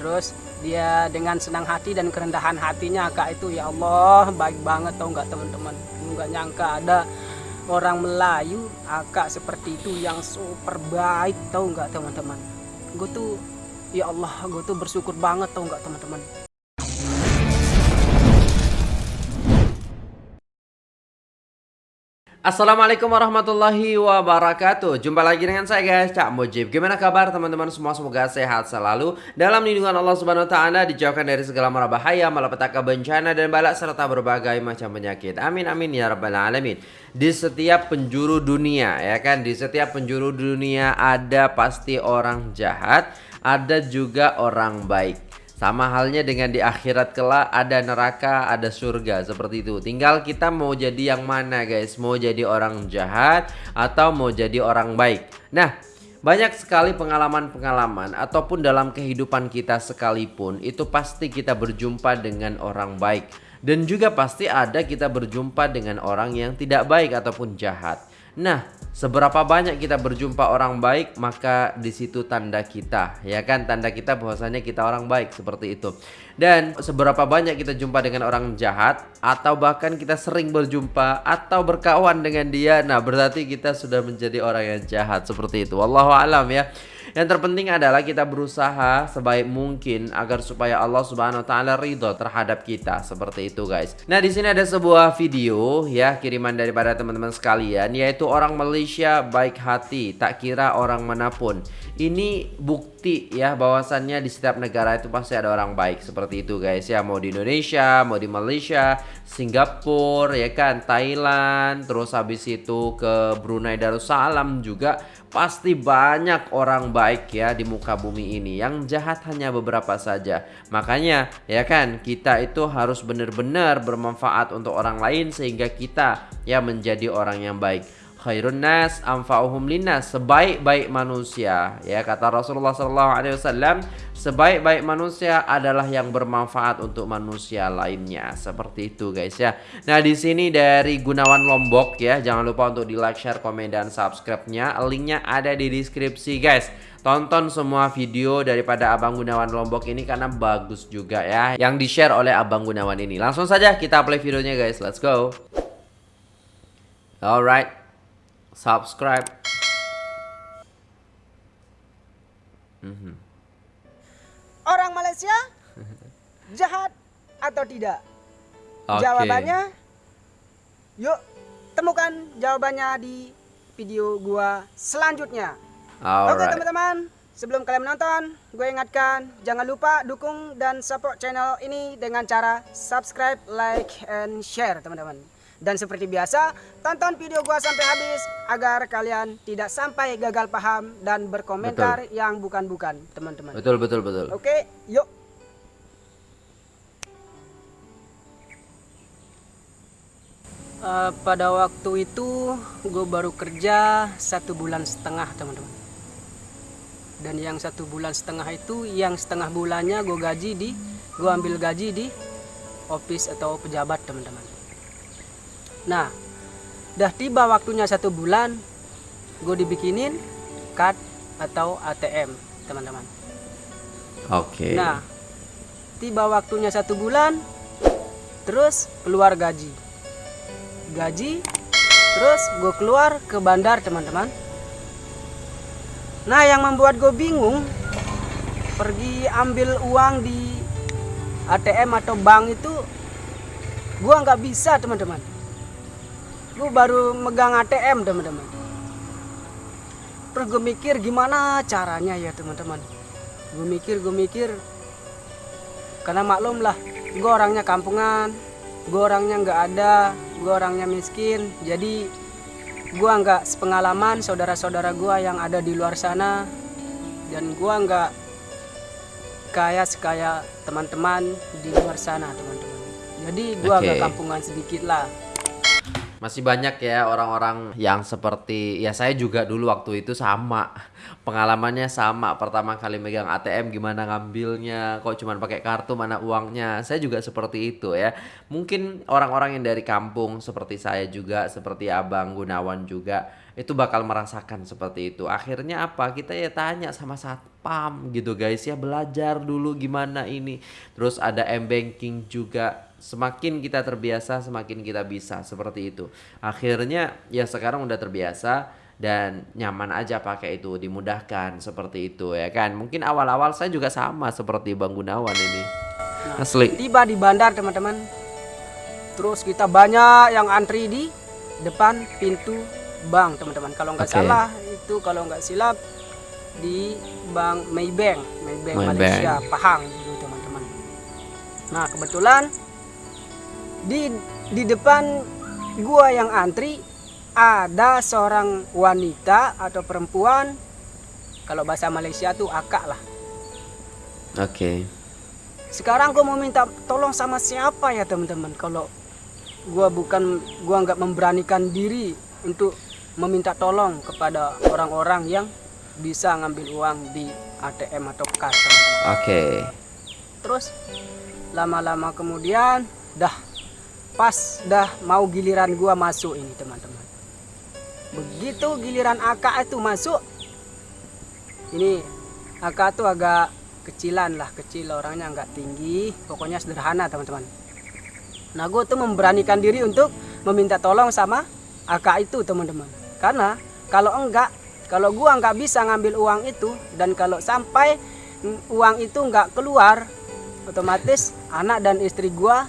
terus dia dengan senang hati dan kerendahan hatinya kak itu ya Allah baik banget tau nggak teman-teman? Nggak nyangka ada orang Melayu akak seperti itu yang super baik tau nggak teman-teman? Gue tuh ya Allah gue tuh bersyukur banget tau nggak teman-teman Assalamualaikum warahmatullahi wabarakatuh. Jumpa lagi dengan saya guys Cak Mujib. Gimana kabar teman-teman? Semua Semoga sehat selalu. Dalam lindungan Allah subhanahu wa ta'ala Dijauhkan dari segala mara bahaya Malapetaka bencana dan balak Serta berbagai macam penyakit. Amin amin ya rabbal alamin. Di setiap penjuru dunia ya kan? Di setiap penjuru dunia Ada pasti orang jahat Ada juga orang baik sama halnya dengan di akhirat kelak ada neraka, ada surga seperti itu. Tinggal kita mau jadi yang mana guys? Mau jadi orang jahat atau mau jadi orang baik. Nah, banyak sekali pengalaman-pengalaman ataupun dalam kehidupan kita sekalipun itu pasti kita berjumpa dengan orang baik dan juga pasti ada kita berjumpa dengan orang yang tidak baik ataupun jahat. Nah, seberapa banyak kita berjumpa orang baik, maka di situ tanda kita, ya kan? Tanda kita bahwasanya kita orang baik seperti itu. Dan seberapa banyak kita jumpa dengan orang jahat atau bahkan kita sering berjumpa atau berkawan dengan dia, nah berarti kita sudah menjadi orang yang jahat seperti itu. Wallahu alam ya. Yang terpenting adalah kita berusaha sebaik mungkin agar supaya Allah Subhanahu wa taala ridho terhadap kita seperti itu guys. Nah, di sini ada sebuah video ya kiriman daripada teman-teman sekalian yaitu orang Malaysia baik hati, tak kira orang mana pun. Ini bukti ya bahwasannya di setiap negara itu pasti ada orang baik seperti itu guys ya. Mau di Indonesia, mau di Malaysia, Singapura ya kan, Thailand, terus habis itu ke Brunei Darussalam juga Pasti banyak orang baik ya di muka bumi ini. Yang jahat hanya beberapa saja. Makanya ya kan kita itu harus benar-benar bermanfaat untuk orang lain Sehingga kita ya menjadi orang yang baik khairun nas anfa'uhum linnas. Sebaik-baik manusia ya kata Rasulullah sallallahu alaihi wasallam sebaik-baik manusia adalah yang bermanfaat untuk manusia lainnya. Seperti itu guys ya. Nah di sini dari Gunawan Lombok ya jangan lupa untuk di like share komen dan subscribe-nya. Linknya ada di deskripsi guys. Tonton semua video daripada Abang Gunawan Lombok ini karena bagus juga ya Yang di share oleh Abang Gunawan ini. Langsung saja kita play videonya guys. Let's go. Alright subscribe. -hmm. Orang Malaysia jahat atau tidak? Okay. Jawabannya, yuk temukan jawabannya di video gua selanjutnya. Oke okay, teman-teman, sebelum kalian menonton, gue ingatkan jangan lupa dukung dan support channel ini dengan cara subscribe, like, and share teman-teman. Dan seperti biasa, tonton video gua sampai habis agar kalian tidak sampai gagal paham dan berkomentar betul. yang bukan-bukan, teman-teman. Betul, betul, betul. Oke, yuk. Uh, pada waktu itu gue baru kerja satu bulan setengah teman-teman dan yang satu bulan setengah itu yang setengah bulannya gue gaji di gue ambil gaji di office atau pejabat teman-teman Nah, udah tiba waktunya satu bulan, gue dibikinin card atau ATM, teman-teman. Oke. Okay. Nah, tiba waktunya satu bulan, terus keluar gaji. Gaji, terus gue keluar ke bandar, teman-teman. Nah, yang membuat gue bingung, pergi ambil uang di ATM atau bank itu, gue nggak bisa, teman-teman gue baru megang ATM teman-teman. Terus gue mikir gimana caranya ya teman-teman. Gue mikir gue mikir. Karena maklum lah gue orangnya kampungan gue orangnya nggak ada gue orangnya miskin. Jadi gue nggak sepengalaman saudara-saudara gue yang ada di luar sana. Dan gue nggak kayak sekaya teman-teman di luar sana teman-teman. Jadi gue okay. agak kampungan sedikit lah masih banyak ya orang-orang yang seperti ya saya juga dulu waktu itu sama pengalamannya sama pertama kali megang ATM gimana ngambilnya kok cuma pakai kartu mana uangnya saya juga seperti itu ya mungkin orang-orang yang dari kampung seperti saya juga seperti abang Gunawan juga itu bakal merasakan seperti itu. Akhirnya apa? Kita ya tanya sama satpam gitu guys ya belajar dulu gimana ini. Terus ada m-banking juga. Semakin kita terbiasa, semakin kita bisa seperti itu. Akhirnya ya sekarang udah terbiasa dan nyaman aja pakai itu, dimudahkan seperti itu ya kan. Mungkin awal-awal saya juga sama seperti Bang Gunawan ini. Nah, Asli. Tiba di bandar teman-teman. Terus kita banyak yang antri di depan pintu bank teman-teman. Kalau nggak Oke. salah itu kalau nggak silap di bank Maybank, Maybank, Maybank. Malaysia, Pahang gitu teman-teman. Nah kebetulan di di depan gua yang antri ada seorang wanita atau perempuan kalau bahasa Malaysia tuh akak lah Oke. sekarang gue mau minta tolong sama siapa ya teman-teman kalau gua bukan gua nggak memberanikan diri untuk meminta tolong kepada orang-orang yang bisa ngambil uang di ATM atau kas teman-teman Oke. terus lama-lama kemudian dah pas dah mau giliran gua masuk ini teman-teman. Begitu giliran AK itu masuk ini AK itu agak kecilan lah kecil orangnya nggak tinggi pokoknya sederhana teman-teman. Nah gue tuh memberanikan diri untuk meminta tolong sama AK itu teman-teman. Karena kalau enggak kalau gua nggak bisa ngambil uang itu dan kalau sampai mm, uang itu nggak keluar otomatis anak dan istri gua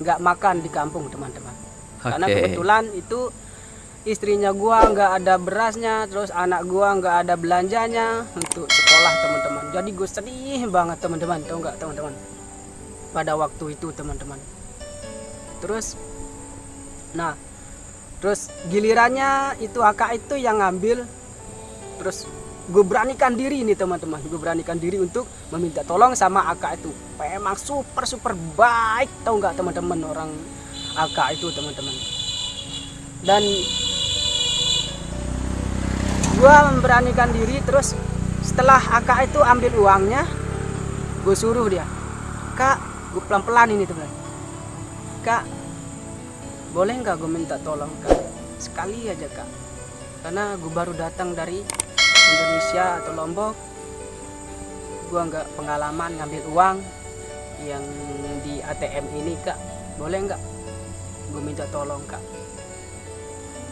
nggak makan di kampung teman-teman. Karena Oke. kebetulan itu istrinya gua nggak ada berasnya terus anak gua nggak ada belanjanya untuk sekolah teman-teman. Jadi gue sedih banget teman-teman. Tahu nggak teman-teman? Pada waktu itu teman-teman. Terus nah terus gilirannya itu akak itu yang ngambil terus gue beranikan diri nih teman-teman. Gue beranikan diri untuk meminta tolong sama akak itu. Memang super super baik tahu nggak teman-teman orang akak itu teman-teman. Dan gue memberanikan diri terus setelah akak itu ambil uangnya gue suruh dia kak gue pelan-pelan ini teman kak boleh nggak gue minta tolong kak? Sekali aja kak. Karena gue baru datang dari Indonesia atau Lombok gue nggak pengalaman ngambil uang yang di ATM ini kak. Boleh nggak? Gue minta tolong kak.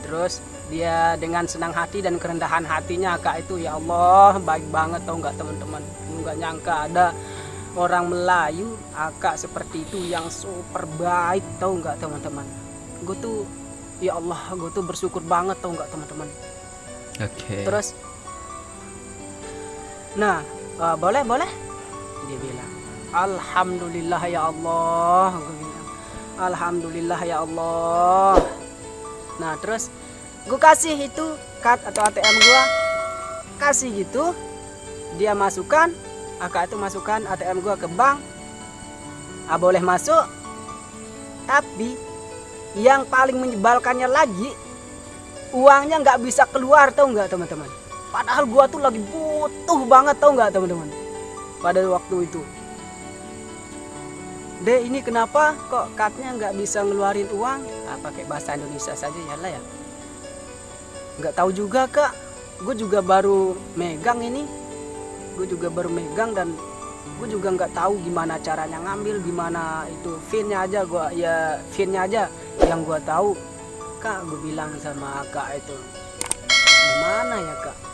Terus dia dengan senang hati dan kerendahan hatinya kak itu ya Allah baik banget tau nggak teman-teman? Nggak nyangka ada orang Melayu akak seperti itu yang super baik tau nggak teman-teman? Gue tuh ya Allah gue tuh bersyukur banget tau nggak teman-teman? Oke. terus nah eh, boleh boleh? Dia bilang Alhamdulillah ya Allah. Gue Alhamdulillah ya Allah. Nah terus gue kasih itu kad atau ATM gua. Kasih gitu dia masukkan akak itu masukkan ATM gua ke bank. Ah boleh masuk. Tapi yang paling menyebalkannya lagi uangnya nggak bisa keluar tau nggak teman-teman padahal gua tuh lagi butuh banget tau nggak teman-teman? Pada waktu itu. Deh ini kenapa kok katnya nggak bisa ngeluarin uang? Ah, pakai bahasa Indonesia saja ya lah ya. Nggak tahu juga kak. Gue juga baru megang ini. Gue juga baru megang dan gue juga nggak tahu gimana caranya ngambil gimana itu finnya aja gue ya finnya aja yang gue tahu. Kak gue bilang sama kak itu. Gimana ya kak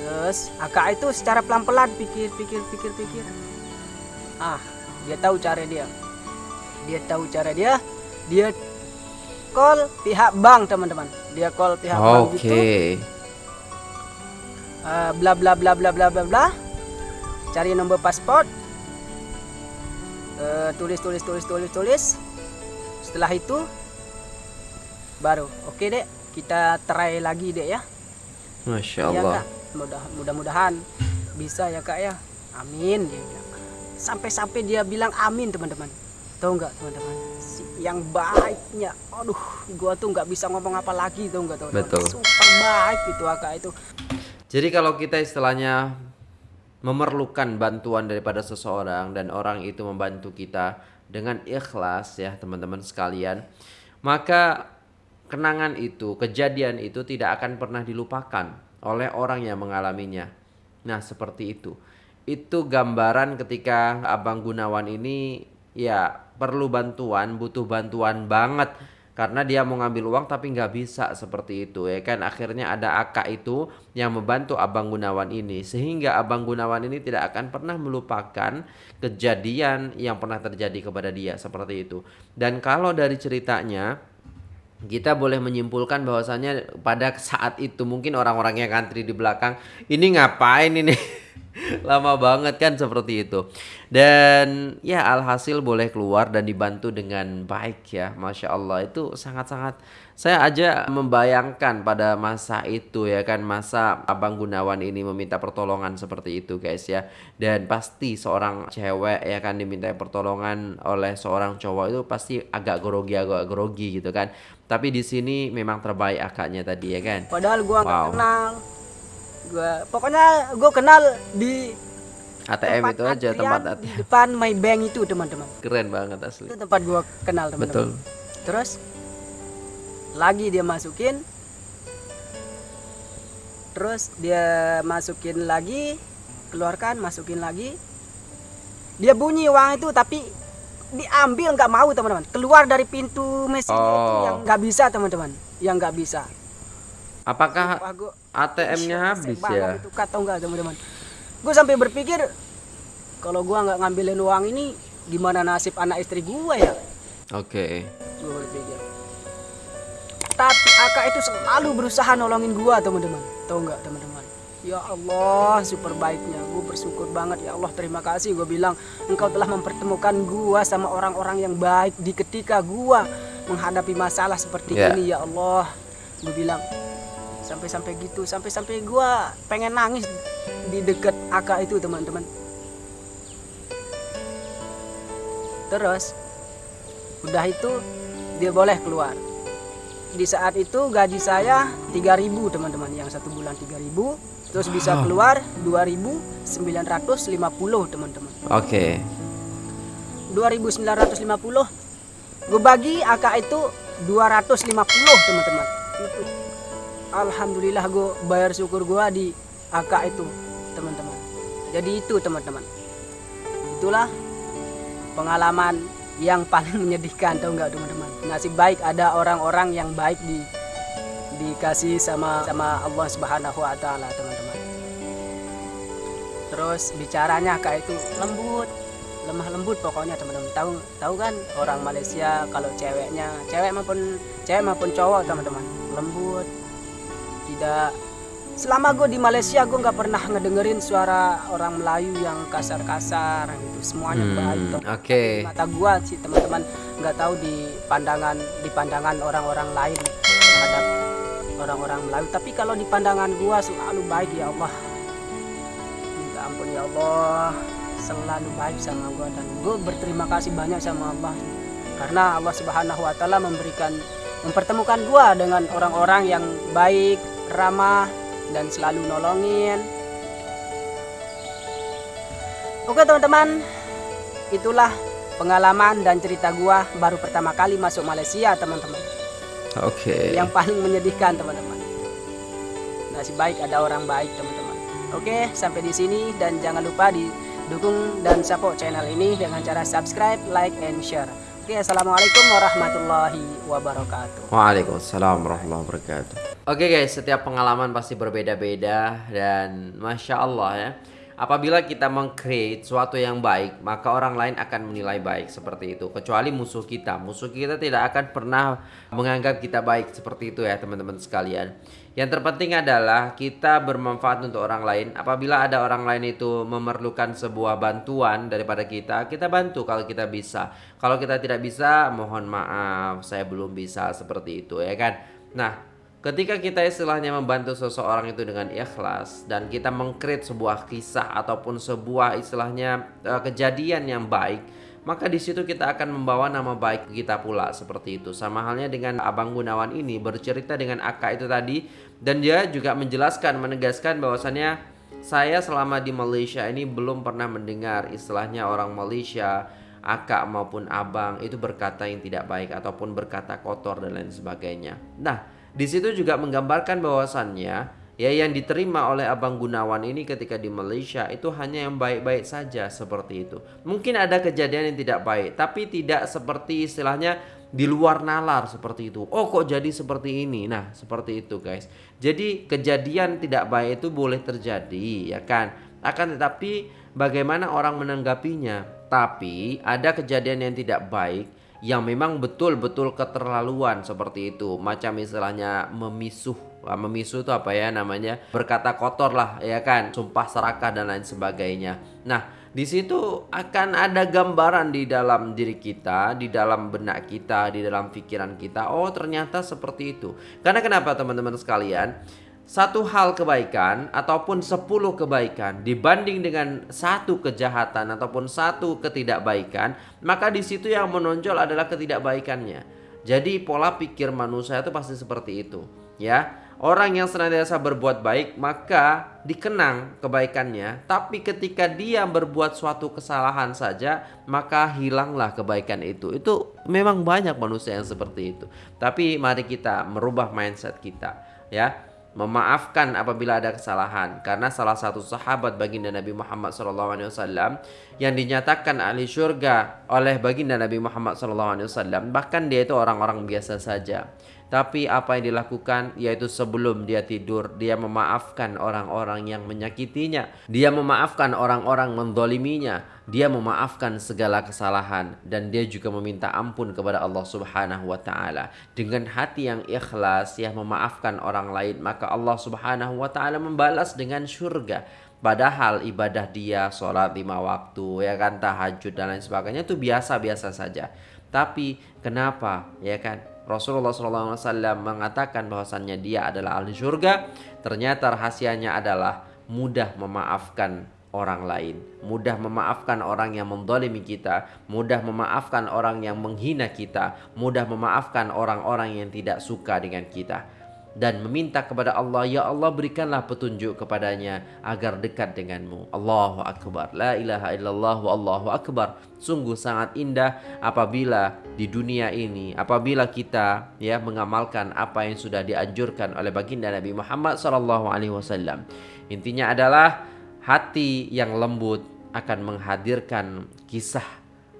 terus akak itu secara pelan-pelan pikir pikir pikir pikir. Ah dia tahu cara dia. Dia tahu cara dia. Dia call pihak bank teman-teman. Dia call pihak bank Oke. gitu Eh, bla bla bla bla bla bla bla. Cari nomor paspor Eh, tulis tulis tulis tulis tulis. Setelah itu baru. Oke dek. Kita try lagi dek ya. Masya Iya Allah. kak, mudah mudah-mudahan bisa ya kak ya. Amin dia bilang. Sampai-sampai dia bilang amin teman-teman. Tahu nggak teman-teman? Yang baiknya, aduh, gua tuh nggak bisa ngomong apa lagi tahu nggak teman-teman? Betul. Super baik itu akak itu. Jadi kalau kita istilahnya memerlukan bantuan daripada seseorang dan orang itu membantu kita dengan ikhlas ya teman-teman sekalian, maka kenangan itu, kejadian itu tidak akan pernah dilupakan oleh orang yang mengalaminya. Nah, seperti itu. Itu gambaran ketika Abang Gunawan ini ya perlu bantuan, butuh bantuan banget karena dia mau ngambil uang tapi nggak bisa seperti itu ya kan akhirnya ada akak itu yang membantu abang Gunawan ini sehingga abang Gunawan ini tidak akan pernah melupakan kejadian yang pernah terjadi kepada dia seperti itu dan kalau dari ceritanya kita boleh menyimpulkan bahwasanya pada saat itu mungkin orang-orang yang antri di belakang ini ngapain ini? Lama banget kan seperti itu. Dan ya alhasil boleh keluar dan dibantu dengan baik ya masya Allah. Itu sangat-sangat saya aja membayangkan pada masa itu ya kan masa abang Gunawan ini meminta pertolongan seperti itu guys ya. Dan pasti seorang cewek ya kan diminta pertolongan oleh seorang cowok itu pasti agak grogi agak grogi gitu kan tapi di sini memang terbaik akaknya tadi ya kan? Padahal gua wow. kenal. Gua pokoknya gua kenal di ATM itu aja tempat ATM. di depan my bank itu teman-teman. Keren banget asli. Itu tempat gua kenal teman-teman. Betul. Terus lagi dia masukin. Terus dia masukin lagi keluarkan masukin lagi. Dia bunyi uang itu tapi diambil nggak mau teman-teman. Keluar dari pintu mesin oh. itu yang nggak bisa teman-teman. Yang nggak bisa. Apakah ATM-nya habis ya? itu? Kata enggak teman-teman. Gue sampai berpikir kalau gue nggak ngambilin uang ini gimana nasib anak istri gue ya? Oke. Okay. gue berpikir. Tapi Aka itu selalu berusaha nolongin gua teman-teman. Tahu nggak teman-teman ya Allah super baiknya gue bersyukur banget ya Allah. Terima kasih gue bilang engkau telah mempertemukan gua sama orang-orang yang baik di ketika gua menghadapi masalah seperti yeah. ini ya Allah. Gue bilang sampai-sampai gitu sampai-sampai gua pengen nangis di dekat Aka itu teman-teman. Terus udah itu dia boleh keluar. Di saat itu gaji saya 3000 teman-teman. Yang satu bulan 3000 terus bisa keluar 2950 teman-teman. Oke. okay. 2950 gue bagi angka itu 250 teman-teman. Itu Alhamdulillah gue bayar syukur gue di angka itu teman-teman. Jadi itu teman-teman. Itulah pengalaman yang paling menyedihkan tau nggak teman-teman? Nasib baik ada orang-orang yang baik di dikasih sama sama Allah Subhanahu Wa Taala teman-teman. Terus bicaranya kayak itu lembut lemah lembut pokoknya teman-teman. Tahu tahu kan orang Malaysia kalau ceweknya cewek maupun cewek maupun cowok teman-teman lembut tidak. Selama gue di Malaysia gue nggak pernah ngedengerin suara orang Melayu yang kasar-kasar gitu. Semuanya hmm, baik oke. Okay. mata gue sih teman-teman nggak tahu di pandangan di pandangan orang-orang lain terhadap orang-orang Melayu. Tapi kalau di pandangan gue selalu baik ya Allah. Minta ampun ya Allah. Selalu baik sama gue dan gue berterima kasih banyak sama Allah. Karena Allah Subhanahu Wa Taala memberikan mempertemukan gue dengan orang-orang yang baik ramah dan selalu nolongin. Oke teman-teman, itulah pengalaman dan cerita gua baru pertama kali masuk Malaysia teman-teman. Oke. Okay. Yang paling menyedihkan teman-teman. Nasib baik ada orang baik teman-teman. Oke, sampai di sini dan jangan lupa didukung dan support channel ini dengan cara subscribe, like, and share. Oke, assalamualaikum warahmatullahi wabarakatuh. Waalaikumsalam warahmatullahi wabarakatuh. Oke guys, setiap pengalaman pasti berbeda-beda dan masya Allah ya. Apabila kita mengcreate suatu yang baik, maka orang lain akan menilai baik seperti itu. Kecuali musuh kita, musuh kita tidak akan pernah menganggap kita baik seperti itu ya teman-teman sekalian. Yang terpenting adalah kita bermanfaat untuk orang lain. Apabila ada orang lain itu memerlukan sebuah bantuan daripada kita, kita bantu kalau kita bisa. Kalau kita tidak bisa, mohon maaf, saya belum bisa seperti itu ya kan. Nah, Ketika kita istilahnya membantu seseorang itu dengan ikhlas dan kita mengkrit sebuah kisah ataupun sebuah istilahnya uh, kejadian yang baik, maka di situ kita akan membawa nama baik kita pula seperti itu. Sama halnya dengan Abang Gunawan ini bercerita dengan Aka itu tadi dan dia juga menjelaskan menegaskan bahwasannya saya selama di Malaysia ini belum pernah mendengar istilahnya orang Malaysia akak maupun abang itu berkata yang tidak baik ataupun berkata kotor dan lain sebagainya. Nah, di situ juga menggambarkan bahwasannya ya yang diterima oleh Abang Gunawan ini ketika di Malaysia itu hanya yang baik-baik saja seperti itu. Mungkin ada kejadian yang tidak baik, tapi tidak seperti istilahnya di luar nalar seperti itu. Oh kok jadi seperti ini? Nah seperti itu guys. Jadi kejadian tidak baik itu boleh terjadi ya kan. Akan tetapi bagaimana orang menanggapinya. Tapi ada kejadian yang tidak baik yang memang betul-betul keterlaluan seperti itu. Macam istilahnya memisuh. Memisuh itu apa ya namanya? Berkata kotor lah ya kan. Sumpah serakah dan lain sebagainya. Nah di situ akan ada gambaran di dalam diri kita, di dalam benak kita, di dalam pikiran kita. Oh, ternyata seperti itu. Karena kenapa teman-teman sekalian? Satu hal kebaikan ataupun sepuluh kebaikan dibanding dengan satu kejahatan ataupun satu ketidakbaikan, maka di situ yang menonjol adalah ketidakbaikannya. Jadi pola pikir manusia itu pasti seperti itu, ya. Orang yang senantiasa berbuat baik maka dikenang kebaikannya, tapi ketika dia berbuat suatu kesalahan saja maka hilanglah kebaikan itu. Itu memang banyak manusia yang seperti itu. Tapi mari kita merubah mindset kita, ya memaafkan apabila ada kesalahan. Karena salah satu sahabat baginda Nabi Muhammad SAW yang dinyatakan ahli surga oleh baginda Nabi Muhammad SAW bahkan dia itu orang-orang biasa saja tapi apa yang dilakukan yaitu sebelum dia tidur dia memaafkan orang-orang yang menyakitinya. Dia memaafkan orang-orang mendoliminya. Dia memaafkan segala kesalahan dan dia juga meminta ampun kepada Allah Subhanahu wa taala. Dengan hati yang ikhlas ya memaafkan orang lain maka Allah Subhanahu wa taala membalas dengan surga. Padahal ibadah dia sholat lima waktu ya kan tahajud dan lain sebagainya itu biasa-biasa saja. Tapi kenapa ya kan Rasulullah SAW mengatakan bahwasannya dia adalah ahli surga. Ternyata rahasianya adalah mudah memaafkan orang lain. Mudah memaafkan orang yang mendolimi kita. Mudah memaafkan orang yang menghina kita. Mudah memaafkan orang-orang yang tidak suka dengan kita dan meminta kepada Allah ya Allah berikanlah petunjuk kepadanya agar dekat denganmu. Allahu akbar. La ilaha illallah Allahu akbar. Sungguh sangat indah apabila di dunia ini apabila kita ya mengamalkan apa yang sudah dianjurkan oleh baginda Nabi Muhammad wasallam. Intinya adalah hati yang lembut akan menghadirkan kisah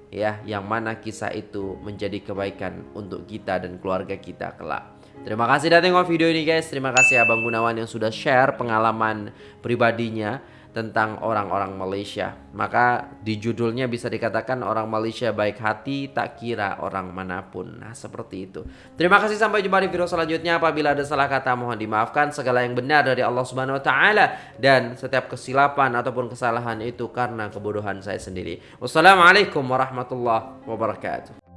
ya yang mana kisah itu menjadi kebaikan untuk kita dan keluarga kita kelak Terima kasih sudah tengok video ini guys. Terima kasih Abang Gunawan yang sudah share pengalaman pribadinya tentang orang-orang Malaysia. Maka di judulnya bisa dikatakan orang Malaysia baik hati tak kira orang mana pun. Nah seperti itu. Terima kasih sampai jumpa di video selanjutnya. Apabila ada salah kata mohon dimaafkan. Segala yang benar dari Allah Subhanahu Wa Taala dan setiap kesilapan ataupun kesalahan itu karena kebodohan saya sendiri. Wassalamualaikum warahmatullahi wabarakatuh.